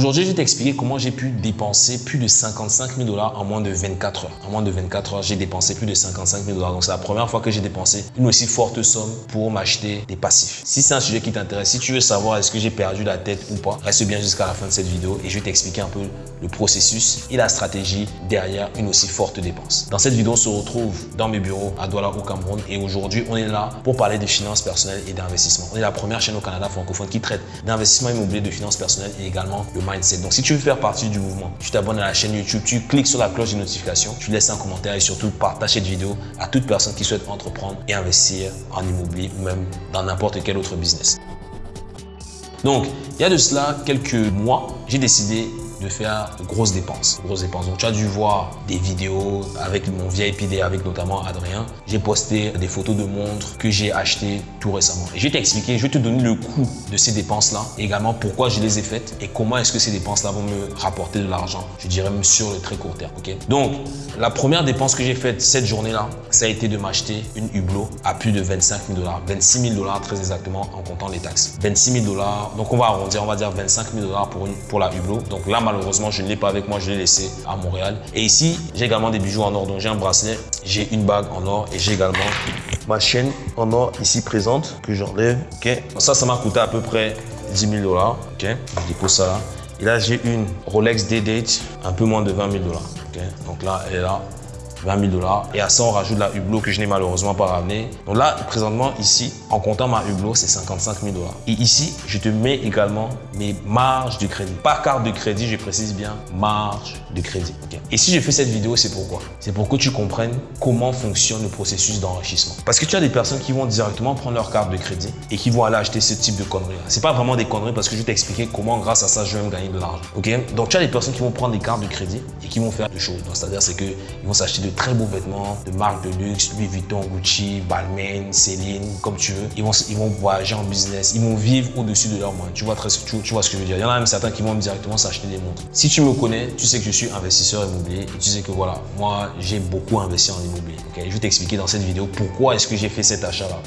Aujourd'hui, je vais t'expliquer comment j'ai pu dépenser plus de 55 000 dollars en moins de 24 heures. En moins de 24 heures, j'ai dépensé plus de 55 000 dollars. Donc, c'est la première fois que j'ai dépensé une aussi forte somme pour m'acheter des passifs. Si c'est un sujet qui t'intéresse, si tu veux savoir est-ce que j'ai perdu la tête ou pas, reste bien jusqu'à la fin de cette vidéo et je vais t'expliquer un peu le processus et la stratégie derrière une aussi forte dépense. Dans cette vidéo, on se retrouve dans mes bureaux à Douala au Cameroun et aujourd'hui, on est là pour parler de finances personnelles et d'investissement. On est la première chaîne au Canada francophone qui traite d'investissement immobilier, de finances personnelles et également le Donc, si tu veux faire partie du mouvement, tu t'abonnes à la chaîne YouTube, tu cliques sur la cloche de notification, tu laisses un commentaire et surtout partage cette vidéo à toute personne qui souhaite entreprendre et investir en immobilier ou même dans n'importe quel autre business. Donc, il y a de cela quelques mois, j'ai décidé de faire grosses dépenses. Grosses dépenses. Donc, tu as dû voir des vidéos avec mon vieil PD, avec notamment Adrien. J'ai posté des photos de montres que j'ai achetées tout récemment. Et je vais t'expliquer, je vais te donner le coût de ces dépenses-là, également pourquoi je les ai faites et comment est-ce que ces dépenses-là vont me rapporter de l'argent. Je dirais même sur le très court terme. ok? Donc, la première dépense que j'ai faite cette journée-là, ça a été de m'acheter une Hublot à plus de 25 000 dollars, 26 000 dollars très exactement en comptant les taxes. 26 000 dollars, donc on va arrondir, on va dire 25 000 dollars pour, pour la Hublot. Donc là, malheureusement, je ne l'ai pas avec moi, je l'ai laissé à Montréal. Et ici, j'ai également des bijoux en or. Donc j'ai un bracelet, j'ai une bague en or et j'ai également ma chaîne en or ici présente que j'enlève. Ça, ça m'a coûté à peu près 10 000 dollars. Je dépose ça là. Et là, j'ai une Rolex D-Date, un peu moins de 20 000 dollars. Donc là, elle est là. 20 000 dollars. Et à ça, on rajoute la Hublot que je n'ai malheureusement pas ramené. Donc là, présentement, ici, en comptant ma Hublot, c'est 55 000 dollars. Et ici, je te mets également mes marges de crédit. Pas carte de crédit, je précise bien, marge de crédit. Et si je fais cette vidéo, c'est pourquoi? C'est pour que tu comprennes comment fonctionne le processus d'enrichissement. Parce que tu as des personnes qui vont directement prendre leur carte de crédit et qui vont aller acheter ce type de conneries. C'est pas vraiment des conneries parce que je vais t'expliquer comment, grâce à ça, je vais me gagner de l'argent. Ok Donc, tu as des personnes qui vont prendre des cartes de crédit et qui vont faire des choses. C'est-à-dire, c'est qu'ils vont s'acheter de très beaux vêtements de marque de luxe, Louis Vuitton, Gucci, Balmain, Céline, comme tu veux. Ils vont, ils vont voyager en business, ils vont vivre au-dessus de leurs moyens. Tu vois, très, tu, vois ce que je veux dire. Il y en a même certains qui vont directement s'acheter des montres. Si tu me connais, tu sais que je suis investisseur immobilier et tu sais que voilà, moi, j'ai beaucoup investi en immobilier. Okay? Je vais t'expliquer dans cette vidéo pourquoi est-ce que j'ai fait cet achat-là.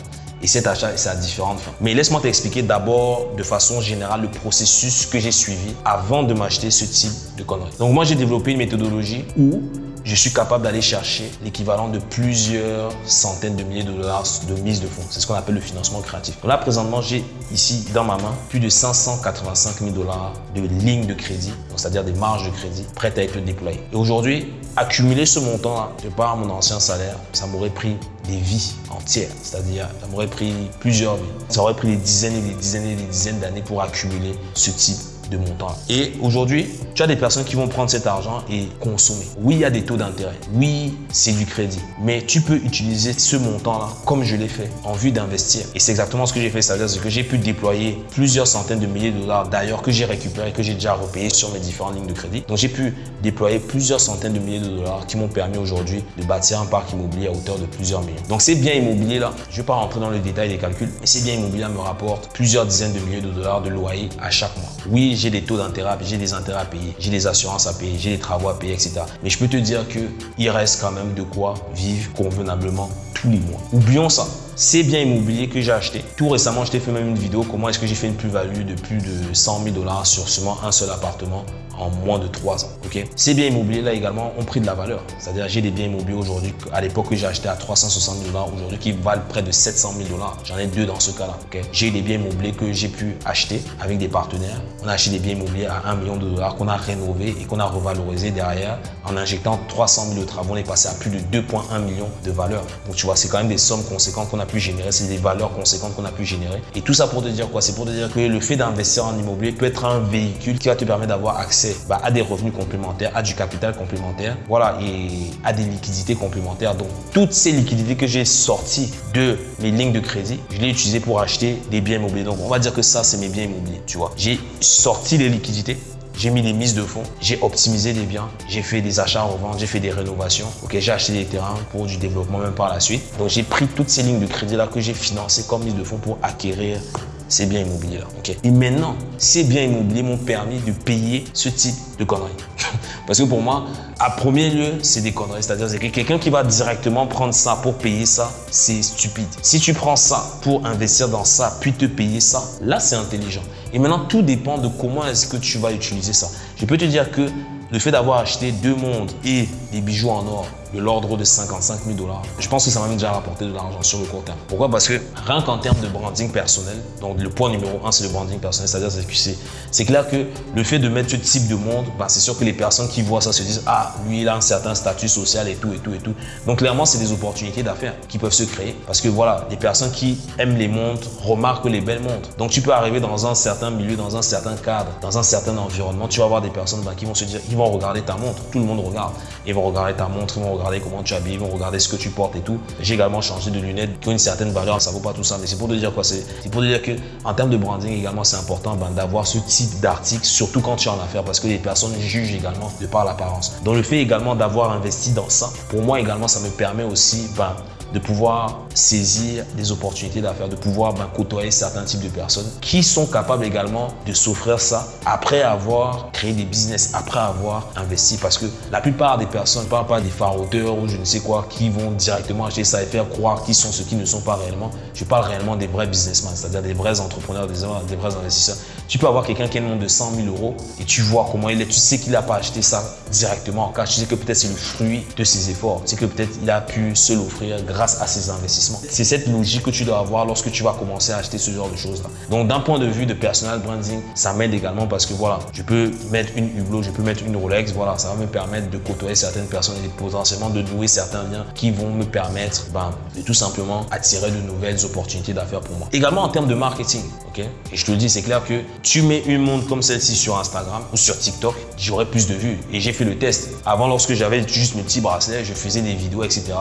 Et cet achat, c'est à différentes fins. Mais laisse-moi t'expliquer d'abord de façon générale le processus que j'ai suivi avant de m'acheter ce type de conneries. Donc moi, j'ai développé une méthodologie où je suis capable d'aller chercher l'équivalent de plusieurs centaines de milliers de dollars de mise de fonds. C'est ce qu'on appelle le financement créatif. Là, présentement, j'ai ici dans ma main plus de 585 000 dollars de lignes de crédit, c'est-à-dire des marges de crédit prêtes à être déployées. Et aujourd'hui, accumuler ce montant-là, de par mon ancien salaire, ça m'aurait pris des vies entières. C'est-à-dire, ça m'aurait pris plusieurs vies. Ça aurait pris des dizaines et des dizaines et des dizaines d'années pour accumuler ce type de montant. Et aujourd'hui, tu as des personnes qui vont prendre cet argent et consommer. Oui, il y a des taux d'intérêt. Oui, c'est du crédit. Mais tu peux utiliser ce montant-là comme je l'ai fait en vue d'investir. Et c'est exactement ce que j'ai fait. C'est-à-dire que j'ai pu déployer plusieurs centaines de milliers de dollars d'ailleurs que j'ai récupéré, que j'ai déjà repayé sur mes différentes lignes de crédit. Donc, j'ai pu déployer plusieurs centaines de milliers de dollars qui m'ont permis aujourd'hui de bâtir un parc immobilier à hauteur de plusieurs millions. Donc, ces biens immobiliers-là, je ne vais pas rentrer dans le détail des calculs, mais ces biens immobiliers me rapportent plusieurs dizaines de milliers de dollars de loyer à chaque mois. Oui, j'ai des taux d'intérêt, j'ai des intérêts à payer, j'ai des assurances à payer, j'ai des travaux à payer, etc. Mais je peux te dire qu'il reste quand même de quoi vivre convenablement tous les mois. Oublions ça. Ces biens immobiliers que j'ai achetés. Tout récemment, je t'ai fait même une vidéo comment est-ce que j'ai fait une plus-value de plus de 100 000 dollars sur seulement un seul appartement en moins de 3 ans. ok? Ces biens immobiliers-là également ont pris de la valeur. C'est-à-dire j'ai des biens immobiliers aujourd'hui, à l'époque que j'ai acheté à 360 000 dollars, aujourd'hui qui valent près de 700 000 dollars. J'en ai deux dans ce cas-là. j'ai des biens immobiliers que j'ai pu acheter avec des partenaires. On a acheté des biens immobiliers à 1 million de dollars qu'on a rénové et qu'on a revalorisé derrière en injectant 300 000 de travaux. On est passé à plus de 2,1 millions de valeur. Donc tu vois, c'est quand même des sommes conséquentes qu'on a pu générer. C'est des valeurs conséquentes qu'on a pu générer. Et tout ça pour te dire quoi? C'est pour te dire que le fait d'investir en immobilier peut être un véhicule qui va te permettre d'avoir accès bah, à des revenus complémentaires, à du capital complémentaire, voilà, et à des liquidités complémentaires. Donc, toutes ces liquidités que j'ai sorties de mes lignes de crédit, je les ai utilisées pour acheter des biens immobiliers. Donc, on va dire que ça, c'est mes biens immobiliers, tu vois. J'ai sorti les liquidités, j'ai mis des mises de fonds, j'ai optimisé des biens, j'ai fait des achats en revente, j'ai fait des rénovations. Ok, j'ai acheté des terrains pour du développement même par la suite. Donc j'ai pris toutes ces lignes de crédit là que j'ai financées comme mise de fonds pour acquérir ces biens immobiliers-là. ok Et maintenant, ces biens immobiliers m'ont permis de payer ce type de conneries. Parce que pour moi, à premier lieu, c'est des conneries. C'est-à-dire que quelqu'un qui va directement prendre ça pour payer ça, c'est stupide. Si tu prends ça pour investir dans ça, puis te payer ça, là, c'est intelligent. Et maintenant, tout dépend de comment est-ce que tu vas utiliser ça. Je peux te dire que le fait d'avoir acheté deux montres et des bijoux en or de l'ordre de 55 000 dollars. Je pense que ça m'a déjà rapporté de l'argent sur le court terme. Pourquoi? Parce que rien qu'en termes de branding personnel, donc le point numéro un, c'est le branding personnel, c'est-à-dire c'est c'est clair que le fait de mettre ce type de montre, bah, c'est sûr que les personnes qui voient ça se disent ah lui il a un certain statut social et tout et tout et tout. Donc clairement c'est des opportunités d'affaires qui peuvent se créer parce que voilà les personnes qui aiment les montres remarquent les belles montres. Donc tu peux arriver dans un certain milieu, dans un certain cadre, dans un certain environnement, tu vas avoir des personnes bah, qui vont se dire, ils vont regarder ta montre, tout le monde regarde, ils vont regarder ta montre, ils vont regarder comment tu habilles, ils vont regarder ce que tu portes et tout. J'ai également changé de lunettes qui ont une certaine valeur, ça vaut pas tout ça, mais c'est pour te dire quoi C'est pour te dire que en termes de branding également, c'est important ben, d'avoir ce type d'article, surtout quand tu es en affaires, parce que les personnes jugent également de par l'apparence. Donc le fait également d'avoir investi dans ça, pour moi également, ça me permet aussi ben, de pouvoir saisir des opportunités d'affaires, de pouvoir ben, côtoyer certains types de personnes qui sont capables également de s'offrir ça après avoir créé des business, après avoir investi. Parce que la plupart des personnes, ne parlent pas des faroteurs ou je ne sais quoi, qui vont directement acheter ça et faire croire qu'ils sont ce qui ne sont pas réellement. Je parle réellement des vrais businessmen, c'est-à-dire des vrais entrepreneurs, des, des vrais investisseurs. Tu peux avoir quelqu'un qui a un nom de 100 000 euros et tu vois comment il est. Tu sais qu'il n'a pas acheté ça directement en cash. Tu sais que peut-être c'est le fruit de ses efforts. Tu sais que peut-être il a pu se l'offrir grâce à ses investissements. C'est cette logique que tu dois avoir lorsque tu vas commencer à acheter ce genre de choses-là. Donc, d'un point de vue de personal branding, ça m'aide également parce que voilà, je peux mettre une Hublot, je peux mettre une Rolex. Voilà, ça va me permettre de côtoyer certaines personnes et potentiellement de nouer certains liens qui vont me permettre ben, de tout simplement attirer de nouvelles opportunités d'affaires pour moi. Également en termes de marketing, ok? Et je te le dis, c'est clair que tu mets une montre comme celle-ci sur Instagram ou sur TikTok, j'aurai plus de vues. Et j'ai fait le test. Avant, lorsque j'avais juste mes petits bracelets, je faisais des vidéos, etc.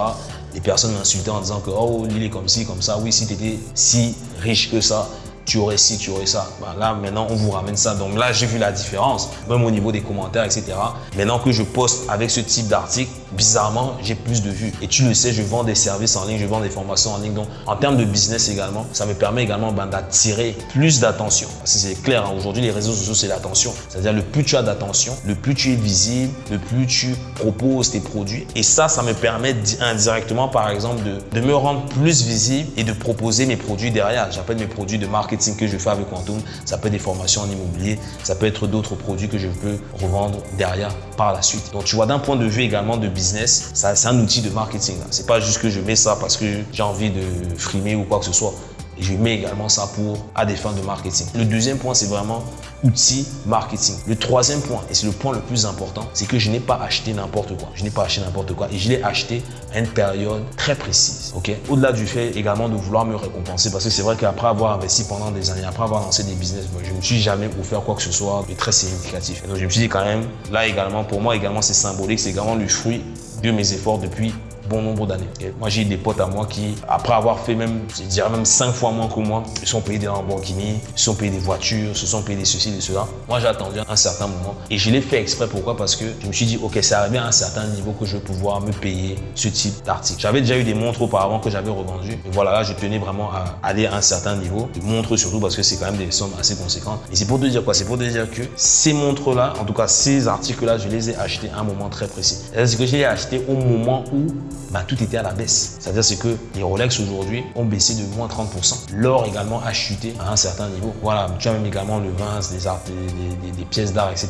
Les personnes m'insultaient en disant que oh, il est comme ci, comme ça. Oui, si tu étais si riche que ça, tu aurais ci, tu aurais ça. Ben là, maintenant, on vous ramène ça. Donc là, j'ai vu la différence, même au niveau des commentaires, etc. Maintenant que je poste avec ce type d'article, bizarrement, j'ai plus de vues. Et tu le sais, je vends des services en ligne, je vends des formations en ligne. Donc, en termes de business également, ça me permet également ben, d'attirer plus d'attention. C'est clair, hein, aujourd'hui, les réseaux sociaux, c'est l'attention. C'est-à-dire, le plus tu as d'attention, le plus tu es visible, le plus tu proposes tes produits. Et ça, ça me permet indirectement, par exemple, de, de me rendre plus visible et de proposer mes produits derrière. J'appelle mes produits de marque que je fais avec Quantum. Ça peut être des formations en immobilier, ça peut être d'autres produits que je peux revendre derrière par la suite. Donc tu vois, d'un point de vue également de business, c'est un outil de marketing. C'est pas juste que je mets ça parce que j'ai envie de frimer ou quoi que ce soit je mets également ça pour à des fins de marketing. Le deuxième point, c'est vraiment outil marketing. Le troisième point, et c'est le point le plus important, c'est que je n'ai pas acheté n'importe quoi. Je n'ai pas acheté n'importe quoi et je l'ai acheté à une période très précise. Au-delà du fait également de vouloir me récompenser, parce que c'est vrai qu'après avoir investi pendant des années, après avoir lancé des business, je ne me suis jamais offert quoi que ce soit de très significatif. donc je me suis dit quand même, là également, pour moi également, c'est symbolique, c'est également le fruit de mes efforts depuis nombre d'années. Moi, j'ai des potes à moi qui, après avoir fait même, je dirais même cinq fois moins que moi, se sont payés des Lamborghini, se sont payés des voitures, se sont payés des ceci, de cela. Moi, j'ai attendu un certain moment et je l'ai fait exprès. Pourquoi? Parce que je me suis dit, ok, c'est arrivé à un certain niveau que je vais pouvoir me payer ce type d'article. J'avais déjà eu des montres auparavant que j'avais revendues. Et voilà, là, je tenais vraiment à aller à un certain niveau. De montres surtout parce que c'est quand même des sommes assez conséquentes. Et c'est pour te dire quoi? C'est pour te dire que ces montres-là, en tout cas ces articles-là, je les ai achetés à un moment très précis. C'est-à-dire que je les ai achetés au moment où bah, tout était à la baisse. C'est-à-dire c'est que les Rolex aujourd'hui ont baissé de moins 30%. L'or également a chuté à un certain niveau. Voilà, tu as même également le vin, des, pièces d'art, etc.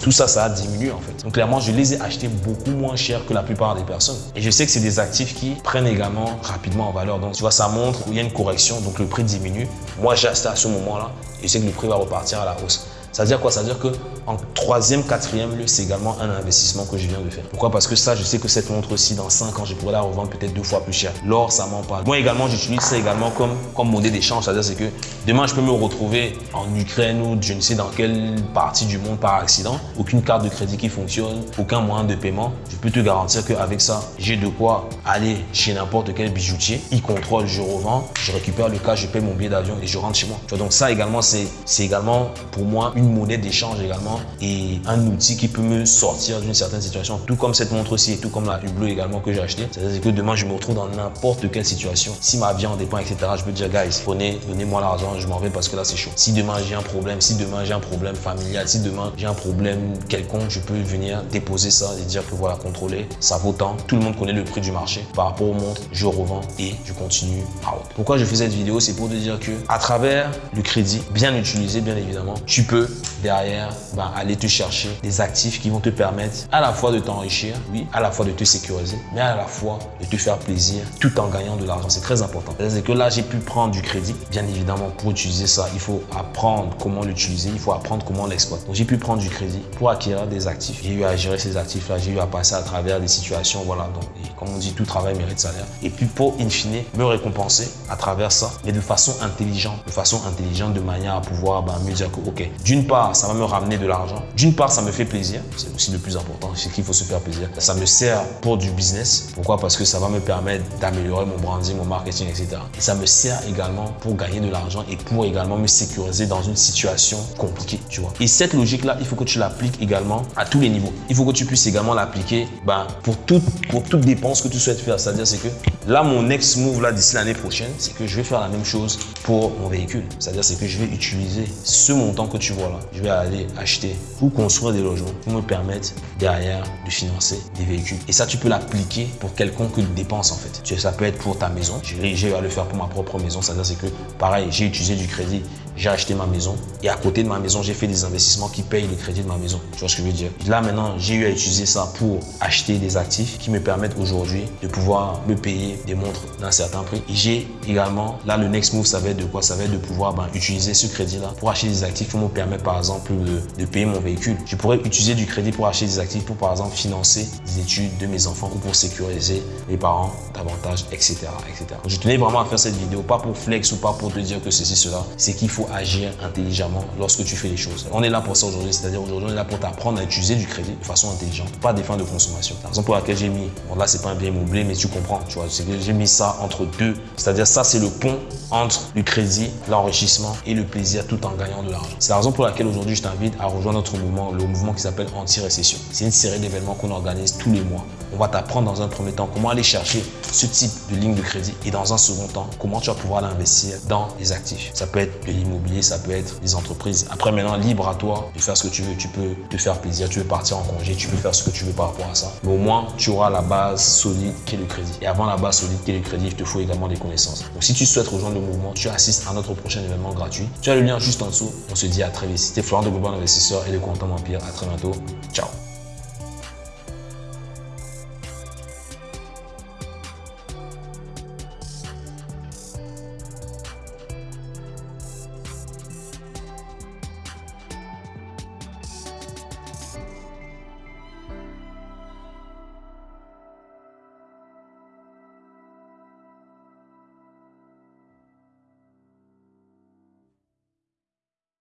Tout ça, ça a diminué en fait. Donc clairement, je les ai achetés beaucoup moins cher que la plupart des personnes. Et je sais que c'est des actifs qui prennent également rapidement en valeur. Donc tu vois, ça montre qu'il y a une correction, donc le prix diminue. Moi, j'ai acheté à ce moment-là et je sais que le prix va repartir à la hausse. Ça veut dire quoi? Ça veut dire que en troisième, quatrième lieu, c'est également un investissement que je viens de faire. Pourquoi? Parce que ça, je sais que cette montre-ci, dans 5 ans, je pourrais la revendre peut-être deux fois plus cher. L'or, ça m'en parle. Moi également, j'utilise ça également comme, comme monnaie d'échange. C'est-à-dire c'est que demain, je peux me retrouver en Ukraine ou je ne sais dans quelle partie du monde par accident. Aucune carte de crédit qui fonctionne, aucun moyen de paiement. Je peux te garantir qu'avec ça, j'ai de quoi aller chez n'importe quel bijoutier. Il contrôle, je revends, je récupère le cas, je paye mon billet d'avion et je rentre chez moi. donc ça également, c'est également pour moi une monnaie d'échange également et un outil qui peut me sortir d'une certaine situation. Tout comme cette montre-ci et tout comme la Hublot également que j'ai acheté. C'est-à-dire que demain, je me retrouve dans n'importe quelle situation. Si ma vie en dépend, etc., je peux dire, guys, prenez, donnez-moi l'argent, je m'en vais parce que là, c'est chaud. Si demain, j'ai un problème, si demain, j'ai un problème familial, si demain, j'ai un problème quelconque, je peux venir déposer ça et dire que voilà, contrôler, ça vaut tant. Tout le monde connaît le prix du marché. Par rapport aux montres, je revends et je continue out. Pourquoi je fais cette vidéo? C'est pour te dire que à travers le crédit, bien utilisé, bien évidemment, tu peux derrière ben, aller te chercher des actifs qui vont te permettre à la fois de t'enrichir, oui, à la fois de te sécuriser, mais à la fois de te faire plaisir tout en gagnant de l'argent. C'est très important. C'est que là, j'ai pu prendre du crédit. Bien évidemment, pour utiliser ça, il faut apprendre comment l'utiliser, il faut apprendre comment l'exploiter. Donc, j'ai pu prendre du crédit pour acquérir des actifs. J'ai eu à gérer ces actifs-là, j'ai eu à passer à travers des situations, voilà. Donc, comme on dit, tout travail mérite salaire. Et puis, pour, in fine, me récompenser à travers ça, mais de façon intelligente, de façon intelligente, de manière à pouvoir ben, me dire que, ok, d'une part, ça va me ramener de l'argent. D'une part, ça me fait plaisir. C'est aussi le plus important, c'est qu'il faut se faire plaisir. Ça me sert pour du business. Pourquoi? Parce que ça va me permettre d'améliorer mon branding, mon marketing, etc. Et ça me sert également pour gagner de l'argent et pour également me sécuriser dans une situation compliquée, tu vois. Et cette logique-là, il faut que tu l'appliques également à tous les niveaux. Il faut que tu puisses également l'appliquer ben, pour, toute, pour toute dépense que tu souhaites faire. C'est-à-dire, c'est que là, mon next move là d'ici l'année prochaine, c'est que je vais faire la même chose pour mon véhicule. C'est-à-dire, c'est que je vais utiliser ce montant que tu vois là. Je vais aller acheter ou construire des logements pour me permettre derrière de financer des véhicules. Et ça, tu peux l'appliquer pour quelconque dépense en fait. Ça peut être pour ta maison. J'ai à le faire pour ma propre maison. C'est-à-dire, c'est que pareil, j'ai utilisé du crédit j'ai acheté ma maison et à côté de ma maison, j'ai fait des investissements qui payent le crédit de ma maison. Tu vois ce que je veux dire? Là, maintenant, j'ai eu à utiliser ça pour acheter des actifs qui me permettent aujourd'hui de pouvoir me payer des montres d'un certain prix. J'ai également, là, le next move, ça va être de quoi? Ça va être de pouvoir ben, utiliser ce crédit-là pour acheter des actifs qui me permettent, par exemple, de, payer mon véhicule. Je pourrais utiliser du crédit pour acheter des actifs pour, par exemple, financer les études de mes enfants ou pour sécuriser les parents davantage, etc. etc. je tenais vraiment à faire cette vidéo, pas pour flex ou pas pour te dire que ceci, cela. C'est qu'il faut agir intelligemment lorsque tu fais les choses. On est là pour ça aujourd'hui, c'est-à-dire aujourd'hui on est là pour t'apprendre à utiliser du crédit de façon intelligente, pas des fins de consommation. La raison pour laquelle j'ai mis, bon là c'est pas un bien immobilier mais tu comprends, tu vois, c'est que j'ai mis ça entre deux, c'est-à-dire ça c'est le pont entre le crédit, l'enrichissement et le plaisir tout en gagnant de l'argent. C'est la raison pour laquelle aujourd'hui je t'invite à rejoindre notre mouvement, le mouvement qui s'appelle Anti-Récession. C'est une série d'événements qu'on organise tous les mois on va t'apprendre dans un premier temps comment aller chercher ce type de ligne de crédit et dans un second temps, comment tu vas pouvoir l'investir dans les actifs. Ça peut être de l'immobilier, ça peut être des entreprises. Après, maintenant, libre à toi de faire ce que tu veux. Tu peux te faire plaisir, tu veux partir en congé, tu peux faire ce que tu veux par rapport à ça. Mais au moins, tu auras la base solide qui est le crédit. Et avant la base solide qui est le crédit, il te faut également des connaissances. Donc, si tu souhaites rejoindre le mouvement, tu assistes à notre prochain événement gratuit. Tu as le lien juste en dessous. On se dit à très vite. C'était Florent de Global Investisseur et le Quantum Empire. À très bientôt. Ciao.